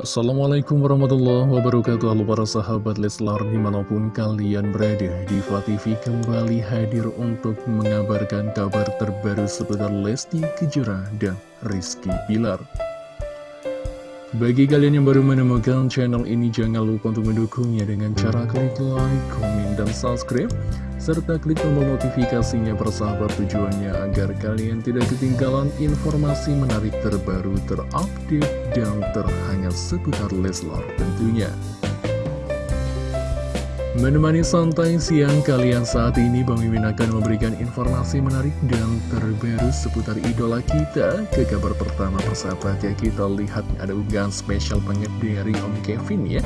Assalamualaikum warahmatullahi wabarakatuh. Halo para sahabat Leslar di mana pun kalian berada Diva TV kembali hadir untuk mengabarkan kabar terbaru seputar Lesti Kejora dan Rizky Pilar Bagi kalian yang baru menemukan channel ini jangan lupa untuk mendukungnya dengan cara klik like, komen, dan subscribe serta klik tombol notifikasinya persahabat tujuannya agar kalian tidak ketinggalan informasi menarik terbaru terupdate dan terhangat seputar Leslar tentunya. Menemani santai siang kalian saat ini Bang Mimin akan memberikan informasi menarik dan terbaru seputar idola kita. Ke kabar pertama persahabat ya kita lihat ada unggahan spesial banget dari Om Kevin ya.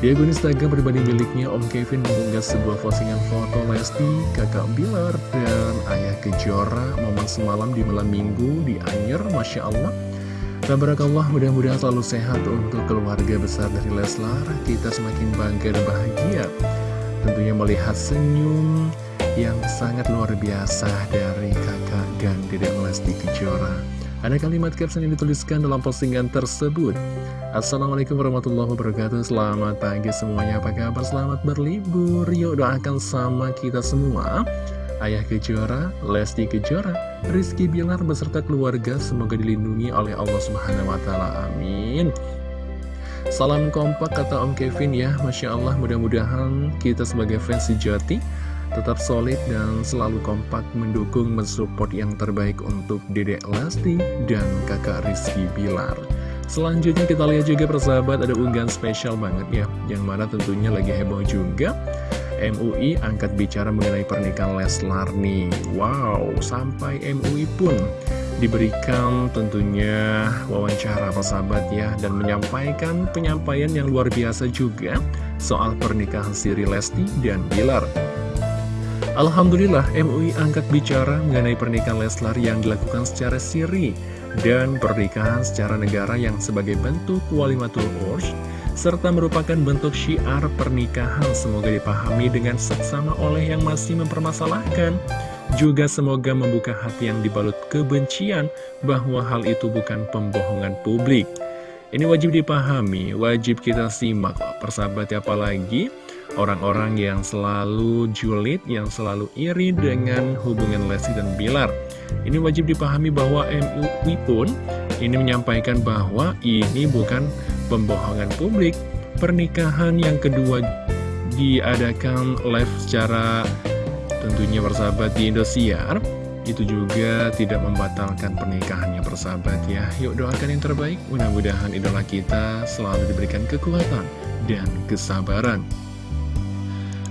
Di akun Instagram pribadi miliknya Om Kevin mengunggah sebuah postingan foto Lesti, kakak Bilar, dan ayah Kejora. Momen semalam di malam minggu di Anyer Masya Allah. Tabarakallah mudah-mudahan selalu sehat untuk keluarga besar dari Leslar. Kita semakin bangga dan bahagia tentunya melihat senyum yang sangat luar biasa dari kakak dan dedek Lesti Kejora. Ada kalimat caption yang dituliskan dalam postingan tersebut. Assalamualaikum warahmatullahi wabarakatuh, selamat pagi semuanya, apa kabar? Selamat berlibur, yuk doakan sama kita semua. Ayah Kejora, Lesti Kejora, Rizky Bilar beserta keluarga semoga dilindungi oleh Allah Subhanahu wa taala. Amin. Salam kompak kata Om Kevin ya. Masya Allah mudah-mudahan kita sebagai fans sejati Tetap solid dan selalu kompak mendukung mensupport yang terbaik untuk Dedek Lesti dan kakak Rizky Bilar. Selanjutnya kita lihat juga persahabat ada unggahan spesial banget ya Yang mana tentunya lagi heboh juga. MUI angkat bicara mengenai pernikahan Leslar nih. Wow sampai MUI pun diberikan tentunya wawancara persahabat ya dan menyampaikan penyampaian yang luar biasa juga soal pernikahan Siri Lesti dan Bilar. Alhamdulillah MUI angkat bicara mengenai pernikahan Leslar yang dilakukan secara siri dan pernikahan secara negara yang sebagai bentuk walimatul ursh serta merupakan bentuk syiar pernikahan semoga dipahami dengan seksama oleh yang masih mempermasalahkan juga semoga membuka hati yang dibalut kebencian bahwa hal itu bukan pembohongan publik. Ini wajib dipahami, wajib kita simak persahabat apalagi orang-orang yang selalu julid, yang selalu iri dengan hubungan Lesti dan Bilar. Ini wajib dipahami bahwa MUI pun ini menyampaikan bahwa ini bukan pembohongan publik. Pernikahan yang kedua diadakan live secara tentunya bersahabat di Indosiar. Itu juga tidak membatalkan pernikahannya bersahabat ya. Yuk doakan yang terbaik. Mudah-mudahan idola kita selalu diberikan kekuatan dan kesabaran.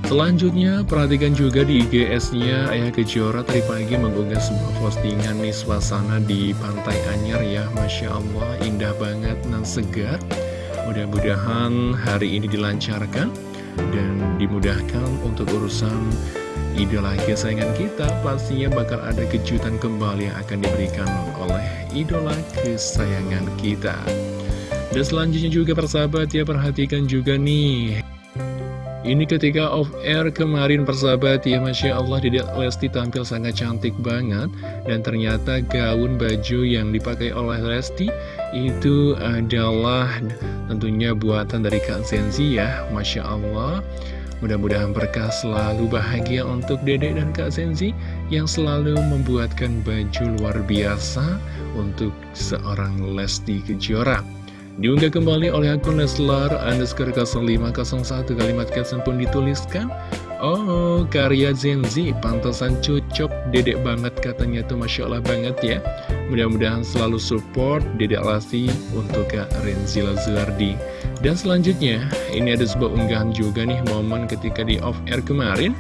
Selanjutnya, perhatikan juga di IGS-nya Ayah Kejora tadi pagi mengunggah sebuah postingan nih suasana di Pantai Anyar ya. Masya Allah, indah banget dan segar Mudah-mudahan hari ini dilancarkan dan dimudahkan untuk urusan idola kesayangan kita pastinya bakal ada kejutan kembali yang akan diberikan oleh idola kesayangan kita. Dan selanjutnya juga persahabat ya perhatikan juga nih. Ini ketika off air kemarin persahabat ya Masya Allah Dede Lesti tampil sangat cantik banget. Dan ternyata gaun baju yang dipakai oleh Lesti Itu adalah tentunya buatan dari Kak Zenzi ya Masya Allah Mudah-mudahan berkah selalu bahagia untuk Dedek dan Kak Senzi yang selalu membuatkan baju luar biasa untuk seorang Lesti Kejora. Diunggah kembali oleh akun Leslar underscore 0501 kalimat caption pun dituliskan. Oh, karya Zenzi, pantasan cocok, dedek banget katanya tuh Masya Allah banget ya. Mudah-mudahan selalu support dedek Lesti untuk Kak Renzi Lazuardi Dan selanjutnya, ini ada sebuah unggahan juga nih momen ketika di off-air kemarin.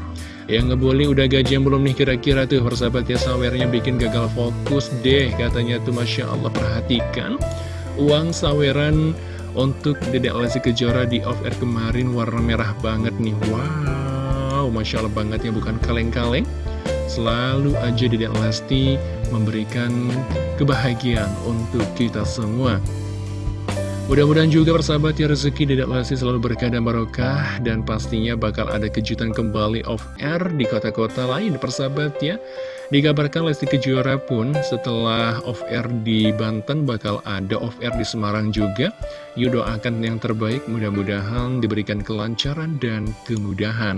Yang ngebully udah gajian belum nih kira-kira tuh persahabat ya sawernya bikin gagal fokus deh Katanya tuh Masya Allah perhatikan. Uang saweran untuk dedek Lesti Kejora di off-air kemarin warna merah banget nih. Wow Wow, Masya Allah banget ya bukan kaleng-kaleng. Selalu aja Dedek Lesti memberikan kebahagiaan untuk kita semua Mudah-mudahan juga persahabat ya rezeki tidak Lesti selalu berkah dan barokah dan pastinya bakal ada kejutan kembali off air di kota-kota lain persahabat ya. Dikabarkan Lesti Kejora pun setelah off-air di Banten bakal ada off-air di Semarang juga. Yuk doakan yang terbaik, mudah-mudahan diberikan kelancaran dan kemudahan.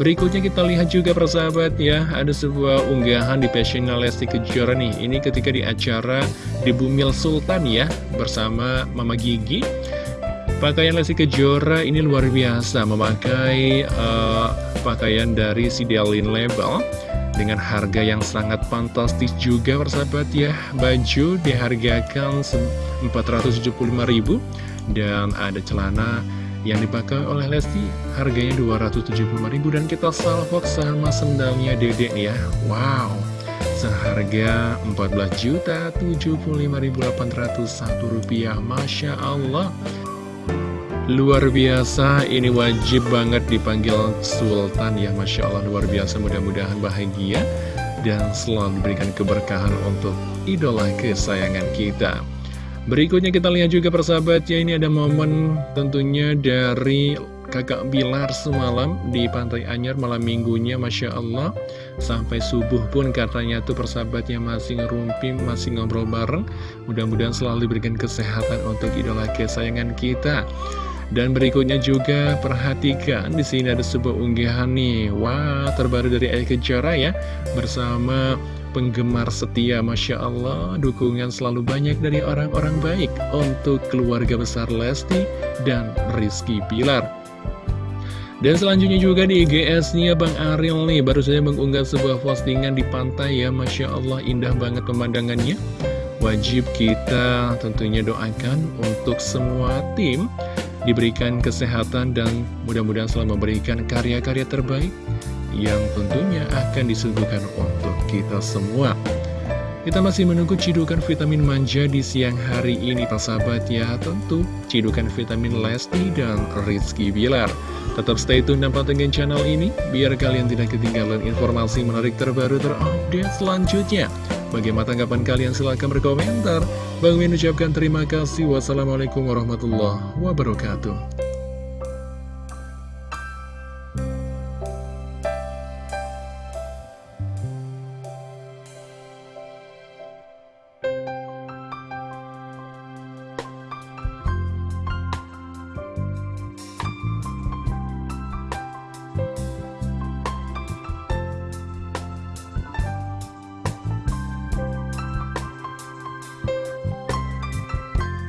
Berikutnya kita lihat juga persahabat ya, ada sebuah unggahan di passionnya Lesti Kejora nih. Ini ketika di acara di Bumil Sultan ya, bersama Mama Gigi. Pakaian Lesti Kejora ini luar biasa, memakai uh, pakaian dari Sidialin Label dengan harga yang sangat fantastis juga persahabat ya. Baju dihargakan 475.000 dan ada celana yang dipakai oleh Lesti harganya 275.000 dan kita salvok sama sendalnya dedek ya. Wow seharga 14.075.801 rupiah. Masya Allah. Luar biasa, ini wajib banget dipanggil Sultan ya. Masya Allah luar biasa. Mudah-mudahan bahagia dan selalu diberikan keberkahan untuk idola kesayangan kita. Berikutnya kita lihat juga persahabat ya ini ada momen tentunya dari kakak Bilar semalam di Pantai Anyar malam minggunya. Masya Allah Sampai subuh pun katanya tuh persahabatnya masih ngerumpi, masih ngobrol bareng. Mudah-mudahan selalu diberikan kesehatan untuk idola kesayangan kita. Dan berikutnya juga perhatikan di sini ada sebuah unggahan nih. Wah, terbaru dari Ayah Kejora ya. Bersama penggemar setia Masya Allah. Dukungan selalu banyak dari orang-orang baik. Untuk keluarga besar Lesti dan Rizky Pilar dan selanjutnya juga di IGS-nya Bang Aril nih. Baru saja mengunggah sebuah postingan di pantai ya. Masya Allah indah banget pemandangannya. Wajib kita tentunya doakan untuk semua tim diberikan kesehatan dan mudah-mudahan selalu memberikan karya-karya terbaik yang tentunya akan disuguhkan untuk kita semua. Kita masih menunggu cidukan vitamin manja di siang hari ini, sahabat ya. Tentu cidukan vitamin Lesti dan Rizky Bilar. Tetap stay tune dan pantengin channel ini, biar kalian tidak ketinggalan informasi menarik terbaru terupdate selanjutnya. Bagaimana tanggapan kalian? Silahkan berkomentar. Bang Min ucapkan terima kasih. Wassalamualaikum warahmatullahi wabarakatuh.